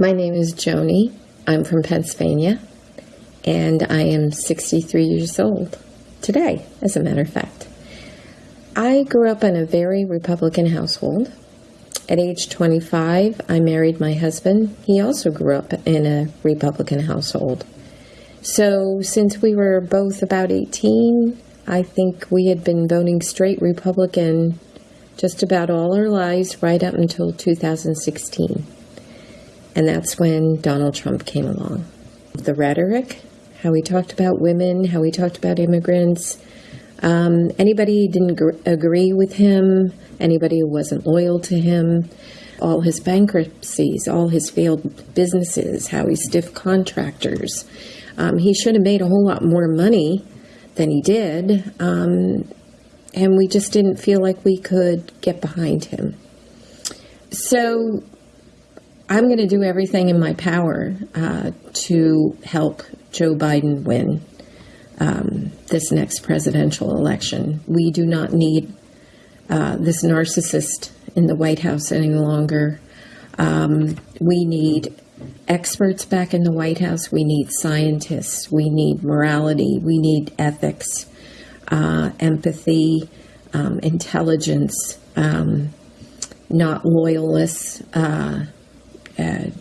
My name is Joni. I'm from Pennsylvania, and I am 63 years old today, as a matter of fact. I grew up in a very Republican household. At age 25, I married my husband. He also grew up in a Republican household. So, since we were both about 18, I think we had been voting straight Republican just about all our lives right up until 2016. And that's when Donald Trump came along. The rhetoric, how he talked about women, how he talked about immigrants, um, anybody didn't gr- agree with him, anybody who wasn't loyal to him, all his bankruptcies, all his failed businesses, how he stiffed contractors. Um, he should have made a whole lot more money than he did, um, and we just didn't feel like we could get behind him. So I'm going to do everything in my power uh, to help Joe Biden win um, this next presidential election. We do not need uh, this narcissist in the White House any longer. Um, we need experts back in the White House. We need scientists. We need morality. We need ethics, uh, empathy, um, intelligence, um, not loyalists. Uh,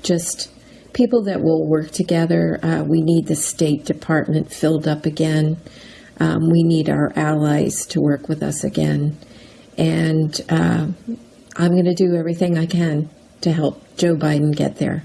just people that will work together. Uh, we need the State Department filled up again. Um, we need our allies to work with us again. And uh, I'm going to do everything I can to help Joe Biden get there.